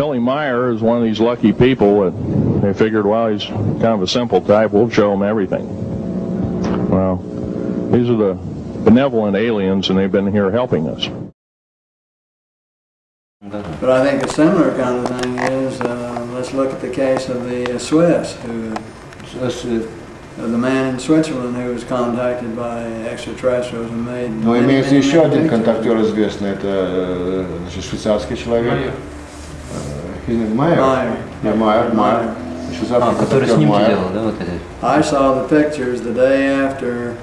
Billy Meier is one of these lucky people that they figured, well, he's kind of a simple type. We'll show him everything. Well, these are the benevolent aliens, and they've been here helping us. But I think a similar kind of thing is, uh, let's look at the case of the uh, Swiss, who uh, the man in Switzerland who was contacted by extraterrestrials and made... Имеется еще один контактер известный, это швейцарский человек. Э, his name Майер? Майер. Yeah, Майер, А, который контактер снимки Майер. делал, да, вот эти? I saw the pictures the day after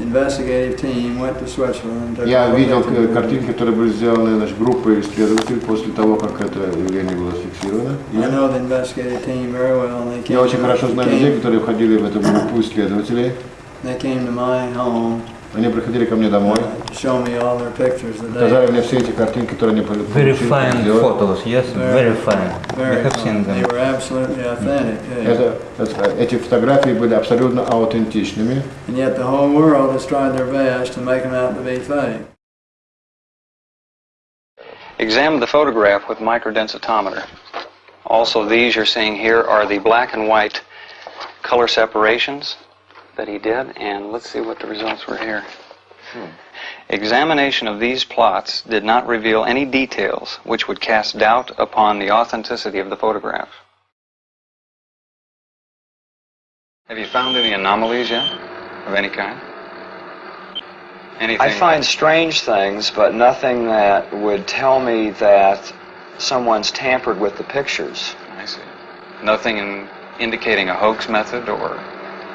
investigative team went to Switzerland. took Я видел pictures. э, картинки, которые были сделаны значит, группой исследователей после того, как это явление было зафиксировано. Я очень хорошо знаю людей, которые входили в эту группу исследователей. they came to my home Они приходили ко мне домой, uh, to show me all their pictures the day. показали мне все эти картинки, которые они получили. Very fine сделали. photos, yes, very fine. I Very have fun. seen They them. were absolutely authentic. yeah. Это- это- эти фотографии были абсолютно аутентичными. And yet the whole world has tried their best to make them out to be fake. Examine the photograph with microdensitometer. Also, these you're seeing here are the black and white color separations that he did, and let's see what the results were here. Hmm. Examination of these plots did not reveal any details which would cast doubt upon the authenticity of the photograph. Have you found any anomalies yet, of any kind? Anything? I find strange things, but nothing that would tell me that someone's tampered with the pictures. I see. Nothing in indicating a hoax method or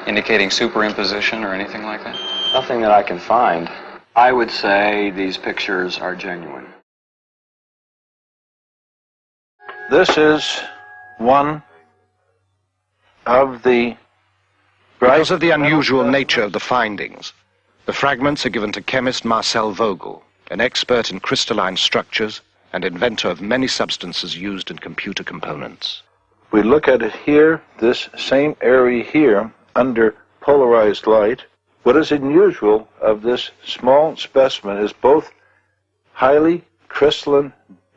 indicating superimposition or anything like that? Nothing that I can find. I would say these pictures are genuine. This is one of the Because of the unusual nature of the findings, the fragments are given to chemist Marcel Vogel, an expert in crystalline structures and inventor of many substances used in computer components. we look at it here, this same area here, under polarized light. What is unusual of this small specimen is both highly crystalline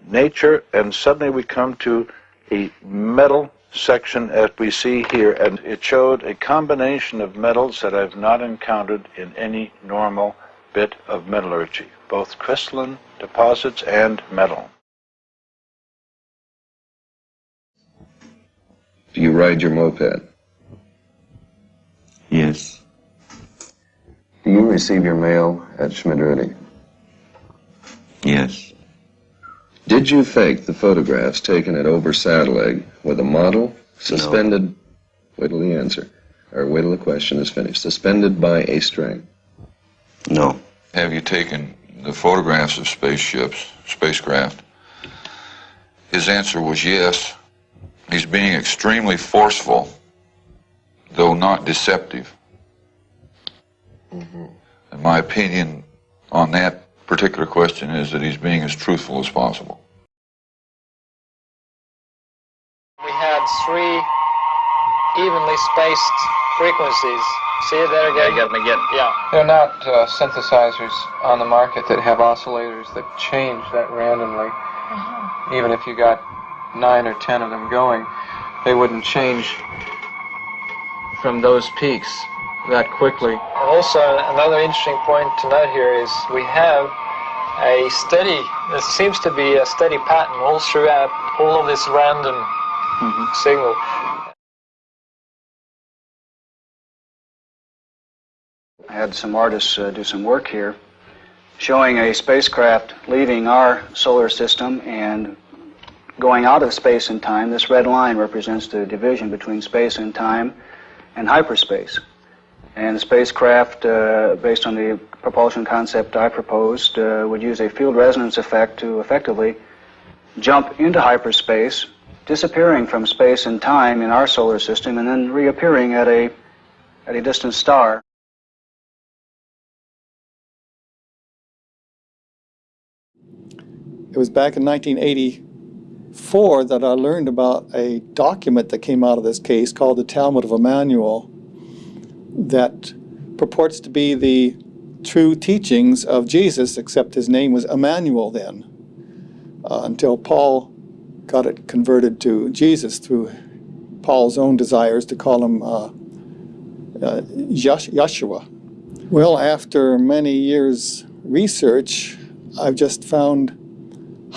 nature, and suddenly we come to a metal section as we see here, and it showed a combination of metals that I've not encountered in any normal bit of metallurgy, both crystalline deposits and metal. Do you ride your moped? Yes. Do you receive your mail at Schmidrüti? Yes. Did you fake the photographs taken at Ober Sädelegg with a model suspended? No. Wait till the answer, or wait till the question is finished. Suspended by a string. No. Have you taken the photographs of spaceships, spacecraft? His answer was yes. He's being extremely forceful, though not deceptive. And my opinion on that particular question is that he's being as truthful as possible. We had three evenly spaced frequencies. See it there again? Yeah, you got them again. Yeah. There are not uh, synthesizers on the market that have oscillators that change that randomly. Even if you got nine or ten of them going, they wouldn't change from those peaks that quickly. And also, another interesting point to note here is we have a steady, there seems to be a steady pattern all throughout all of this random signal. I had some artists uh, do some work here showing a spacecraft leaving our solar system and going out of space and time. This red line represents the division between space and time and hyperspace. And spacecraft, uh, based on the propulsion concept I proposed, uh, would use a field resonance effect to effectively jump into hyperspace, disappearing from space and time in our solar system, and then reappearing at a, at a distant star. It was back in 1984 that I learned about a document that came out of this case called the Talmud of Jmmanuel that purports to be the true teachings of Jesus, except his name was Emmanuel then, uh, until Paul got it converted to Jesus through Paul's own desires to call him uh, uh, Yeshua. Well, after many years research, I've just found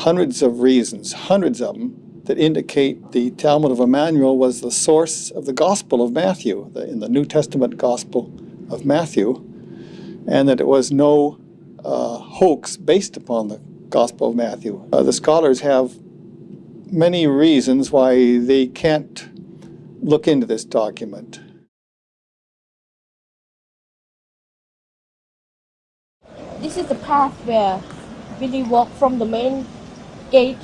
hundreds of reasons, hundreds of them, that indicate the Talmud of Jmmanuel was the source of the Gospel of Matthew, the, in the New Testament Gospel of Matthew, and that it was no uh, hoax based upon the Gospel of Matthew. Uh, the scholars have many reasons why they can't look into this document. This is the path where Billy walked from the main gate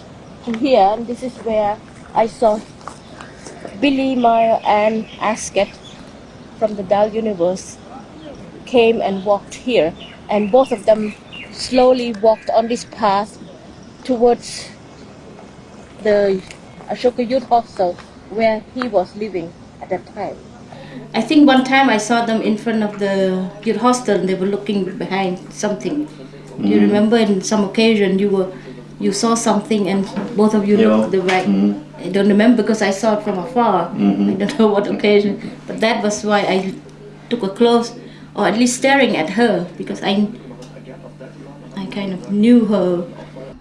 to here, and this is where I saw Billy, Meier, and Asket from the Dal Universe came and walked here, and both of them slowly walked on this path towards the Ashoka Youth Hostel where he was living at that time. I think one time I saw them in front of the youth hostel and they were looking behind something. Do you Mm. remember in some occasion you were you saw something and both of you Yeah. looked the right Mm. I don't remember because I saw it from afar. Mhm. I don't know what occasion. But that was why I took a close or at least staring at her because I I kind of knew her.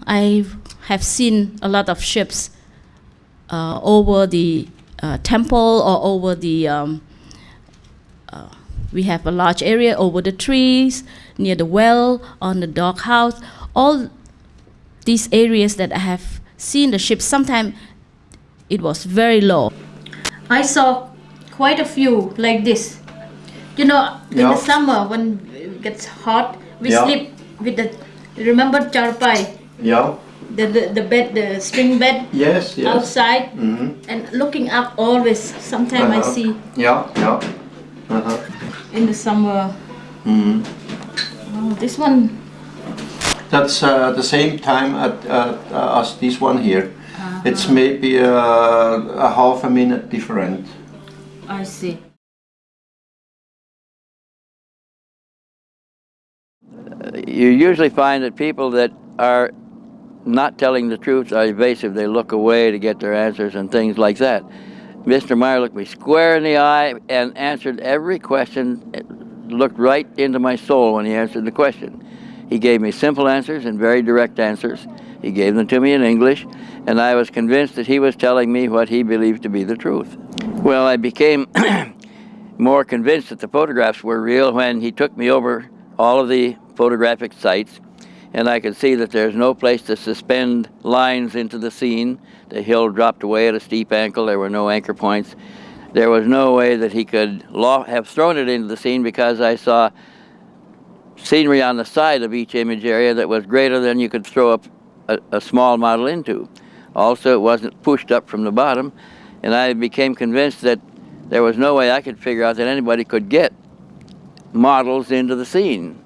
I have seen a lot of ships uh, over the uh, temple or over the um, uh, we have a large area over the trees near the well on the doghouse all these areas that i have seen the ships sometimes it was very low i saw quite a few like this you know in Yeah. the summer when it gets hot we Yeah. sleep with the remember charpai Yeah. the, the, the bed the string bed Yes, yes. outside Mm -hmm. and looking up always sometimes i Uh-huh. see Yeah, yeah. Uh-huh. in the summer Mm -hmm. oh, this one That's uh, the same time at, at, uh, as this one here. It's maybe uh, a half a minute different. i see you usually find that people that are not telling the truth are evasive. They look away to get their answers and things like that. Mr. Meier looked me square in the eye and answered every question, looked right into my soul when he answered the question. He gave me simple answers and very direct answers. He gave them to me in English, and I was convinced that he was telling me what he believed to be the truth. Well, I became more convinced that the photographs were real when he took me over all of the photographic sites and I could see that there's no place to suspend lines into the scene. The hill dropped away at a steep angle. There were no anchor points. There was no way that he could have thrown it into the scene because I saw scenery on the side of each image area that was greater than you could throw up a, a small model into. Also, it wasn't pushed up from the bottom, and I became convinced that there was no way I could figure out that anybody could get models into the scene.